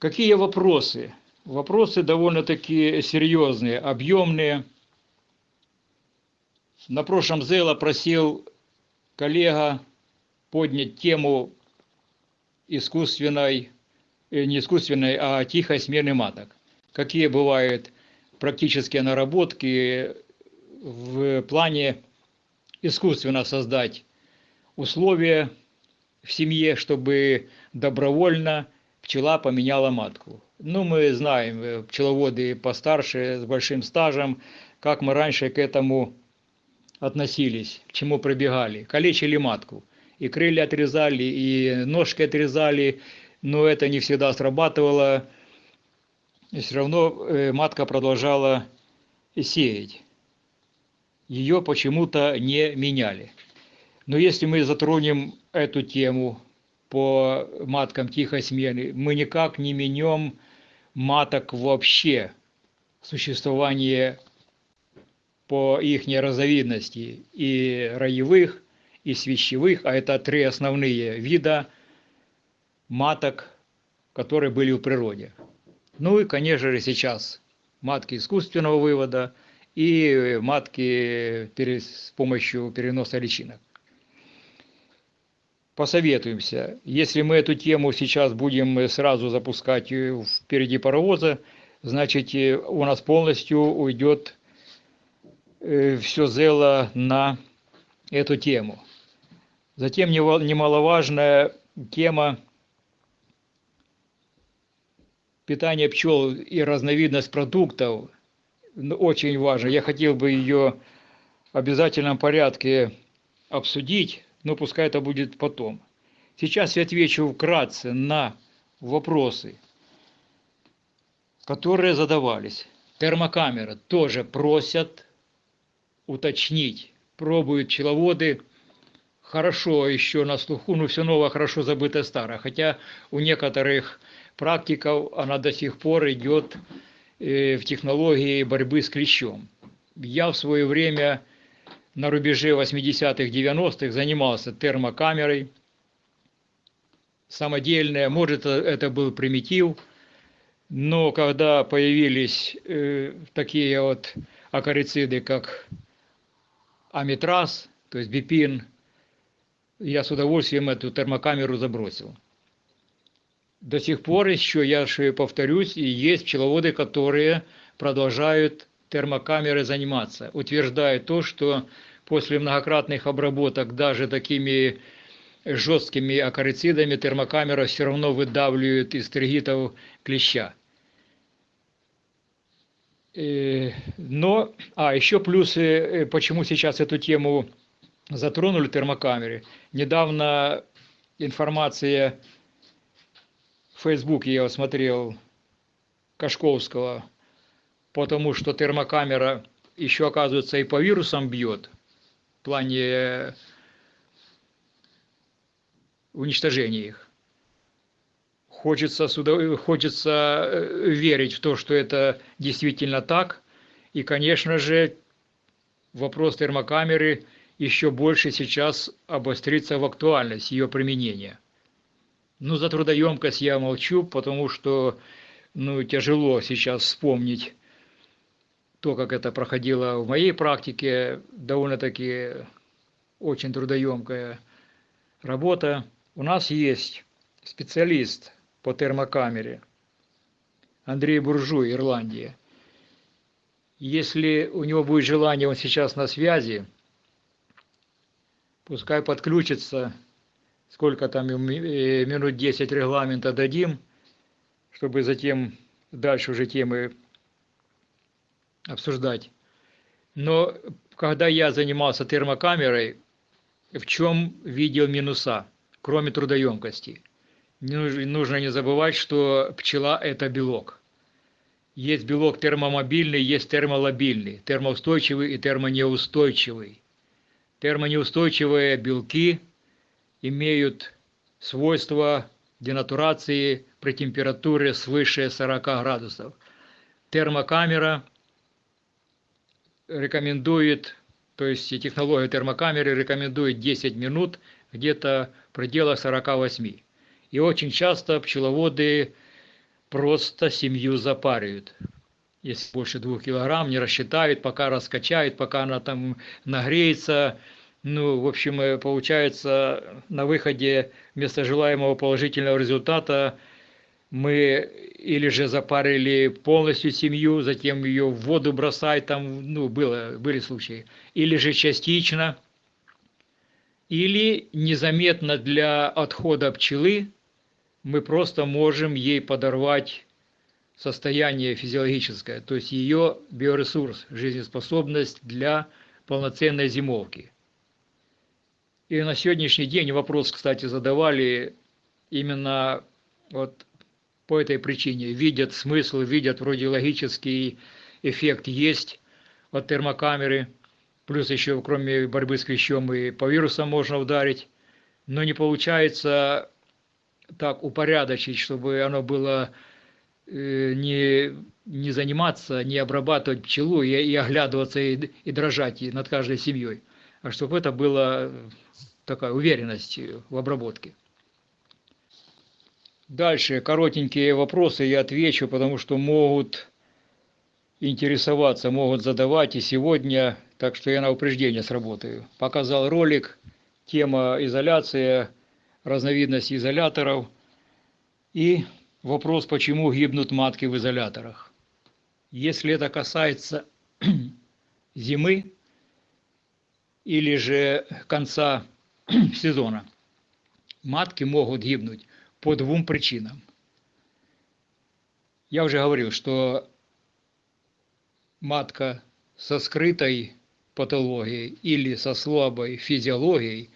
Какие вопросы? Вопросы довольно-таки серьезные, объемные. На прошлом ЗЭЛа просил коллега поднять тему искусственной, не искусственной, а тихой смены маток. Какие бывают практические наработки в плане искусственно создать условия в семье, чтобы добровольно пчела поменяла матку. Ну, мы знаем, э, пчеловоды постарше, с большим стажем, как мы раньше к этому относились, к чему пробегали. Калечили матку. И крылья отрезали, и ножки отрезали, но это не всегда срабатывало. И все равно э, матка продолжала сеять. Ее почему-то не меняли. Но если мы затронем эту тему по маткам тихой смены, мы никак не менем маток вообще, существование по их разновидности и роевых, и свящевых, а это три основные вида маток, которые были в природе. Ну и, конечно же, сейчас матки искусственного вывода и матки с помощью переноса личинок. Посоветуемся. Если мы эту тему сейчас будем сразу запускать впереди паровоза, значит у нас полностью уйдет Э, все зело на эту тему. Затем немаловажная тема питания пчел и разновидность продуктов очень важна. Я хотел бы ее в обязательном порядке обсудить, но пускай это будет потом. Сейчас я отвечу вкратце на вопросы, которые задавались. Термокамера тоже просят уточнить. Пробуют пчеловоды, хорошо еще на слуху, но все новое хорошо забыто старое. Хотя у некоторых практиков она до сих пор идет э, в технологии борьбы с клещом. Я в свое время на рубеже 80-х, 90-х занимался термокамерой, самодельная, может это был примитив, но когда появились э, такие вот акарициды, как амитраз, то есть бипин, я с удовольствием эту термокамеру забросил. До сих пор еще, я же повторюсь, и есть пчеловоды, которые продолжают термокамерой заниматься, утверждая то, что после многократных обработок даже такими жесткими акарицидами термокамера все равно выдавливает из тригитов клеща. Э, но, а, еще плюсы, э, почему сейчас эту тему затронули термокамеры. Недавно информация в Фейсбуке я смотрел Кашковского, потому что термокамера еще, оказывается, и по вирусам бьет в плане уничтожения их хочется, хочется э, верить в то, что это действительно так. И, конечно же, вопрос термокамеры еще больше сейчас обострится в актуальность ее применения. Ну, за трудоемкость я молчу, потому что ну, тяжело сейчас вспомнить то, как это проходило в моей практике, довольно-таки очень трудоемкая работа. У нас есть специалист по термокамере. Андрей Буржуй, Ирландия. Если у него будет желание, он сейчас на связи, пускай подключится, сколько там э, минут 10 регламента дадим, чтобы затем дальше уже темы обсуждать. Но когда я занимался термокамерой, в чем видел минуса, кроме трудоемкости – нужно не забывать, что пчела – это белок. Есть белок термомобильный, есть термолобильный, термоустойчивый и термонеустойчивый. Термонеустойчивые белки имеют свойство денатурации при температуре свыше 40 градусов. Термокамера рекомендует, то есть технология термокамеры рекомендует 10 минут где-то в пределах 48. И очень часто пчеловоды просто семью запаривают. Если больше двух килограмм, не рассчитают, пока раскачают, пока она там нагреется. Ну, в общем, э, получается, на выходе вместо желаемого положительного результата мы или же запарили полностью семью, затем ее в воду бросать, там, ну, было, были случаи, или же частично, или незаметно для отхода пчелы мы просто можем ей подорвать состояние физиологическое, то есть ее биоресурс, жизнеспособность для полноценной зимовки. И на сегодняшний день вопрос, кстати, задавали именно вот по этой причине. Видят смысл, видят вроде логический эффект есть от термокамеры, плюс еще кроме борьбы с клещом и по вирусам можно ударить, но не получается так упорядочить, чтобы оно было э, не, не заниматься, не обрабатывать пчелу и, и оглядываться и, и дрожать над каждой семьей, чтобы это была такая уверенность в обработке. Дальше коротенькие вопросы я отвечу, потому что могут интересоваться, могут задавать и сегодня, так что я на упреждение сработаю. Показал ролик, тема изоляция, разновидность изоляторов и вопрос, почему гибнут матки в изоляторах. Если это касается зимы или же конца сезона, матки могут гибнуть по двум причинам. Я уже говорил, что матка со скрытой патологией или со слабой физиологией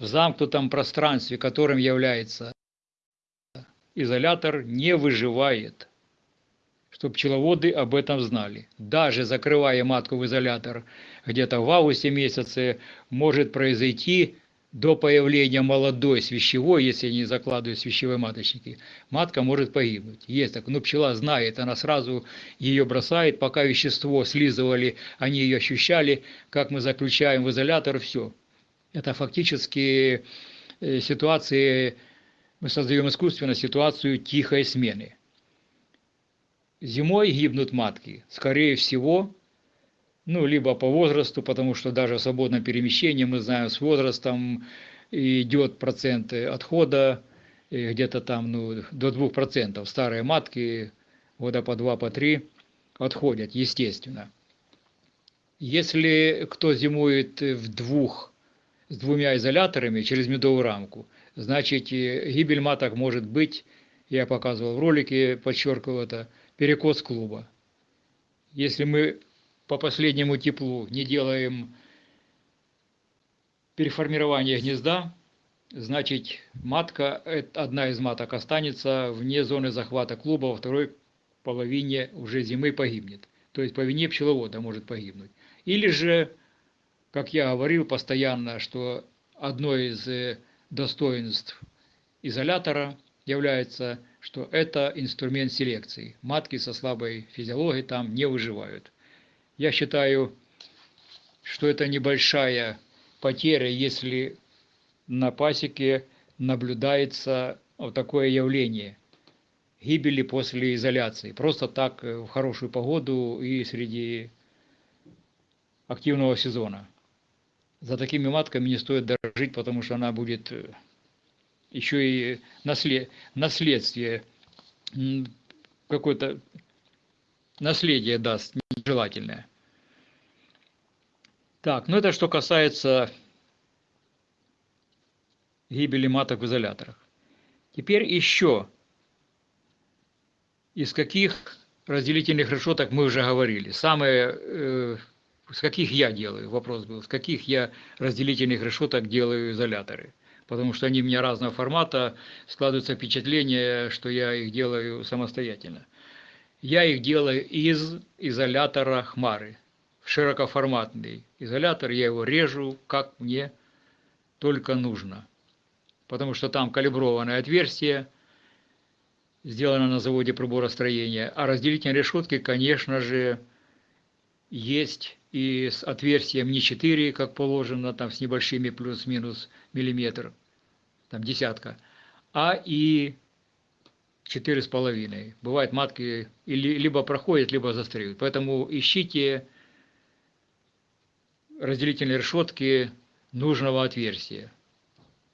в замкнутом пространстве, которым является изолятор, не выживает. Чтобы пчеловоды об этом знали. Даже закрывая матку в изолятор где-то в августе месяце, может произойти до появления молодой свящевой, если не закладывают свящевые маточники, матка может погибнуть. Есть так, но пчела знает, она сразу ее бросает, пока вещество слизывали, они ее ощущали, как мы заключаем в изолятор, все. Это фактически э, ситуации, мы создаем искусственно ситуацию тихой смены. Зимой гибнут матки, скорее всего, ну, либо по возрасту, потому что даже в свободном перемещении, мы знаем, с возрастом идет процент отхода, где-то там ну, до 2%. Старые матки года по 2, по 3 отходят, естественно. Если кто зимует в двух, с двумя изоляторами через медовую рамку, значит гибель маток может быть, я показывал в ролике, подчеркивал это, перекос клуба. Если мы по последнему теплу не делаем переформирование гнезда, значит матка, одна из маток останется вне зоны захвата клуба, во второй половине уже зимы погибнет. То есть по вине пчеловода может погибнуть. Или же, как я говорил постоянно, что одно из э, достоинств изолятора является, что это инструмент селекции. Матки со слабой физиологией там не выживают. Я считаю, что это небольшая потеря, если на пасеке наблюдается вот такое явление гибели после изоляции. Просто так э, в хорошую погоду и среди активного сезона. За такими матками не стоит дорожить, потому что она будет э, еще и наслед... наследствие, какое-то наследие даст нежелательное. Так, ну это что касается гибели маток в изоляторах. Теперь еще, из каких разделительных решеток мы уже говорили. Самые, э, с каких я делаю, вопрос был, с каких я разделительных решеток делаю изоляторы. Потому что они у меня разного формата, складывается впечатление, что я их делаю самостоятельно. Я их делаю из изолятора Хмары широкоформатный изолятор, я его режу, как мне только нужно. Потому что там калиброванное отверстие, сделано на заводе приборостроения. А разделительные решетки, конечно же, есть и с отверстием не 4, как положено, там с небольшими плюс-минус миллиметр, там десятка, а и четыре с половиной. Бывает матки либо проходят, либо застряют. Поэтому ищите разделительные решетки нужного отверстия.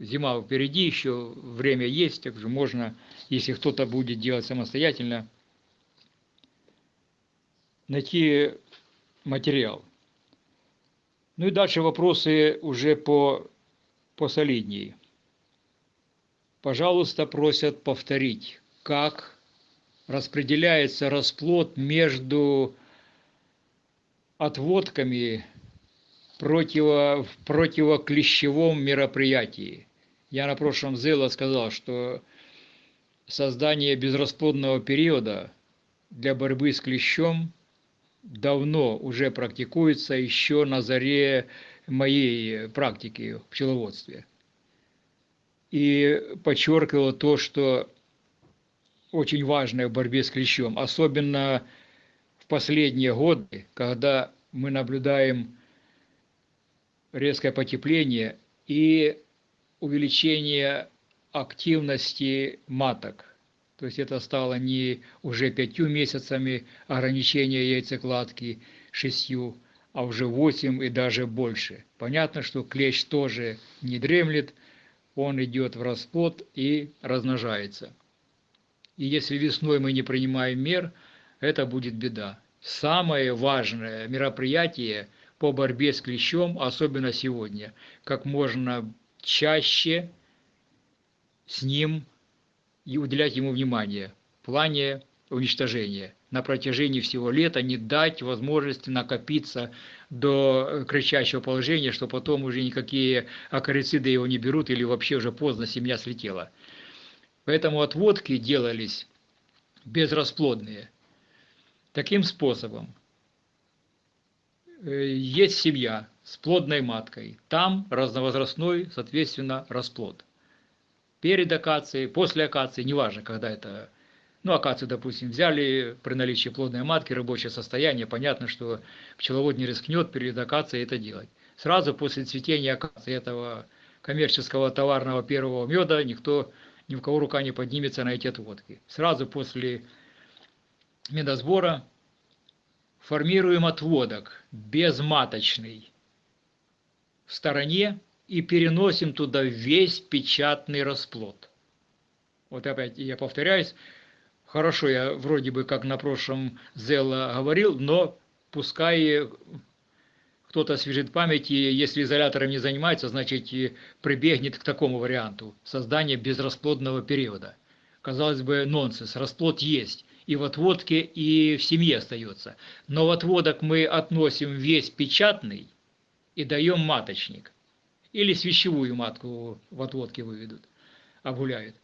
Зима впереди, еще время есть, так же можно, если кто-то будет делать самостоятельно, найти материал. Ну и дальше вопросы уже по посолиднее. Пожалуйста, просят повторить, как распределяется расплод между отводками противо, в противоклещевом мероприятии. Я на прошлом ЗЭЛа сказал, что создание безрасплодного периода для борьбы с клещом давно уже практикуется еще на заре моей практики в пчеловодстве. И подчеркивал то, что очень важное в борьбе с клещом, особенно в последние годы, когда мы наблюдаем резкое потепление и увеличение активности маток. То есть это стало не уже пятью месяцами ограничения яйцекладки, шестью, а уже восемь и даже больше. Понятно, что клещ тоже не дремлет, он идет в расплод и размножается. И если весной мы не принимаем мер, это будет беда. Самое важное мероприятие по борьбе с клещом, особенно сегодня, как можно чаще с ним и уделять ему внимание в плане уничтожения. На протяжении всего лета не дать возможности накопиться до кричащего положения, что потом уже никакие акарициды его не берут или вообще уже поздно семья слетела. Поэтому отводки делались безрасплодные. Таким способом э, есть семья с плодной маткой, там разновозрастной, соответственно, расплод перед акацией, после акации, неважно, когда это, ну, акацию, допустим, взяли при наличии плодной матки, рабочее состояние, понятно, что пчеловод не рискнет перед акацией это делать. Сразу после цветения акации этого коммерческого товарного первого меда никто, ни у кого рука не поднимется на эти отводки. Сразу после медосбора формируем отводок безматочный в стороне и переносим туда весь печатный расплод. Вот опять я повторяюсь, хорошо, я вроде бы как на прошлом Зелла говорил, но пускай кто-то освежит память, и если изолятором не занимается, значит прибегнет к такому варианту создания безрасплодного периода. Казалось бы, нонсенс, расплод есть, и в отводке, и в семье остается. Но в отводок мы относим весь печатный и даем маточник или свящевую матку в отводке выведут, обгуляют.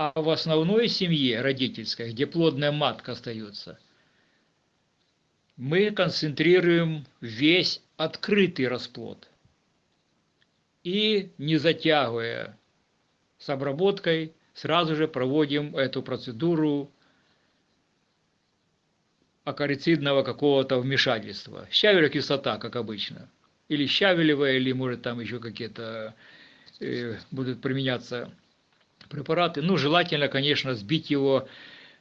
А в основной семье родительской, где плодная матка остается, мы концентрируем весь открытый расплод. И не затягивая с обработкой, сразу же проводим эту процедуру акарицидного какого-то вмешательства. Щавель кислота, как обычно или щавелевая, или может там еще какие-то э, будут применяться препараты. Ну, желательно, конечно, сбить его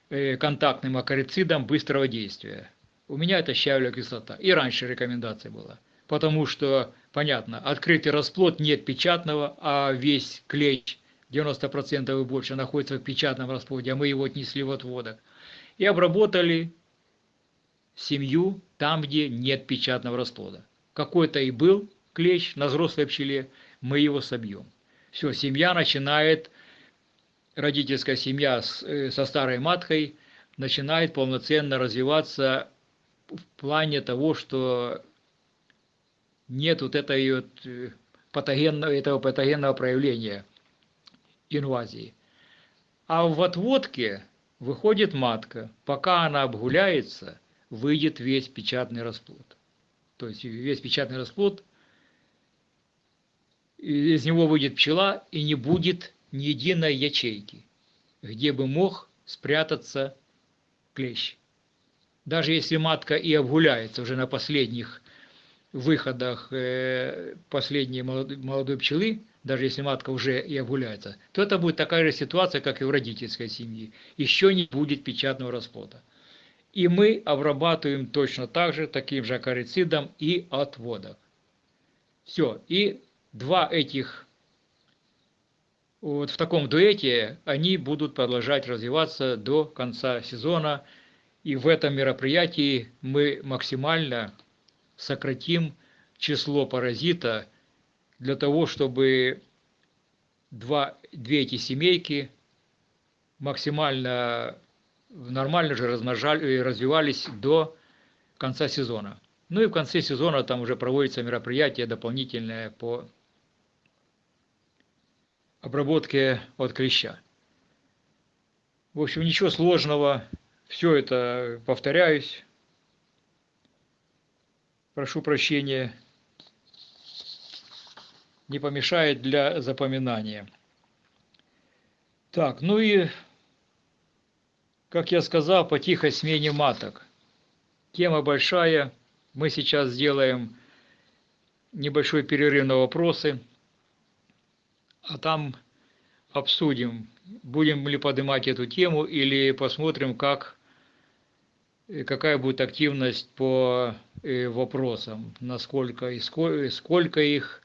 э, контактным акарицидом быстрого действия. У меня это щавелевая кислота. И раньше рекомендация была. Потому что, понятно, открытый расплод нет печатного, а весь клей 90% и больше находится в печатном расплоде, а мы его отнесли в отводок. И обработали семью там, где нет печатного расплода какой-то и был клещ на взрослой пчеле, мы его собьем. Все, семья начинает, родительская семья э, со старой маткой начинает полноценно развиваться в плане того, что нет вот этой вот э, патогенного, этого патогенного проявления инвазии. А в отводке выходит матка. Пока она обгуляется, выйдет весь печатный расплод то есть весь печатный расплод, из него выйдет пчела и не будет ни единой ячейки, где бы мог спрятаться клещ. Даже если матка и обгуляется уже на последних выходах э, последней молодой пчелы, даже если матка уже и обгуляется, то это будет такая же ситуация, как и в родительской семье. Еще не будет печатного расплода. И мы обрабатываем точно так же, таким же акарицидом и отводок. Все. И два этих, вот в таком дуэте, они будут продолжать развиваться до конца сезона. И в этом мероприятии мы максимально сократим число паразита для того, чтобы два, две эти семейки максимально нормально же размножали, развивались до конца сезона. Ну и в конце сезона там уже проводится мероприятие дополнительное по обработке от клеща. В общем, ничего сложного. Все это, повторяюсь, прошу прощения, не помешает для запоминания. Так, ну и, как я сказал, по тихой смене маток. Тема большая. Мы сейчас сделаем небольшой перерыв на вопросы, а там обсудим, будем ли поднимать эту тему или посмотрим, как какая будет активность по э, вопросам, насколько и сколько их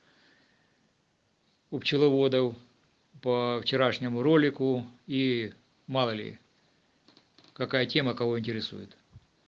у пчеловодов по вчерашнему ролику и мало ли, какая тема кого интересует.